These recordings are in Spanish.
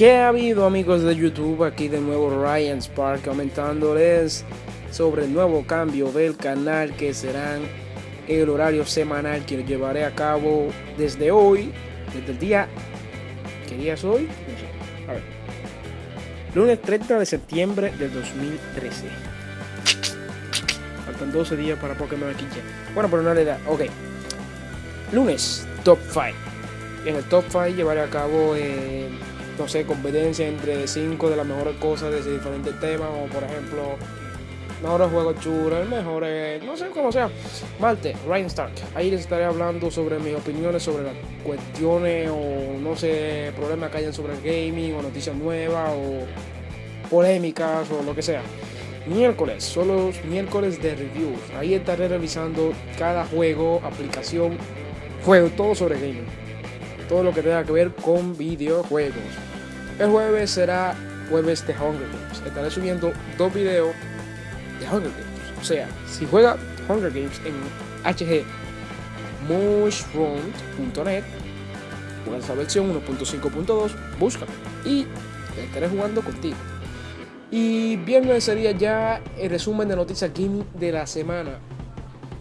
Qué ha habido amigos de YouTube, aquí de nuevo Ryan Spark comentándoles sobre el nuevo cambio del canal que serán el horario semanal que llevaré a cabo desde hoy, desde el día... ¿Qué día es hoy? No sé. A ver. Lunes 30 de septiembre del 2013. Faltan 12 días para Pokémon aquí ya. Bueno, pero no le da. Ok. Lunes, Top 5. En el Top 5 llevaré a cabo... Eh, no sé, competencia entre 5 de las mejores cosas de diferentes temas, como por ejemplo, mejores juegos chulos, mejores, no sé cómo sea. Malte, Ryan Stark. Ahí les estaré hablando sobre mis opiniones sobre las cuestiones o no sé, problemas que hayan sobre el gaming o noticias nuevas o polémicas o lo que sea. Miércoles, son los miércoles de reviews. Ahí estaré revisando cada juego, aplicación, juego, todo sobre gaming. Todo lo que tenga que ver con videojuegos. El jueves será jueves de Hunger Games. Estaré subiendo dos videos de Hunger Games. O sea, si juega Hunger Games en HG mushroom.net, juega esa versión 1.5.2, búscame y estaré jugando contigo. Y viernes sería ya el resumen de noticias gaming de la semana.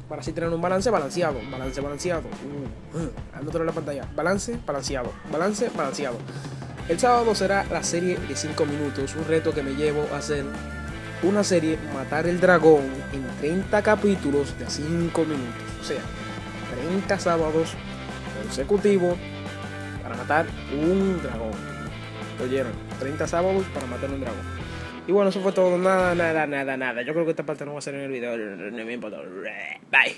Para así tener un balance balanceado. Balance balanceado. Uh, uh, la pantalla. Balance balanceado. Balance balanceado. El sábado será la serie de 5 minutos, un reto que me llevo a hacer una serie Matar el Dragón en 30 capítulos de 5 minutos. O sea, 30 sábados consecutivos para matar un dragón. ¿Lo oyeron? 30 sábados para matar un dragón. Y bueno, eso fue todo. Nada, nada, nada, nada. Yo creo que esta parte no va a ser en el video. No me importa. Bye.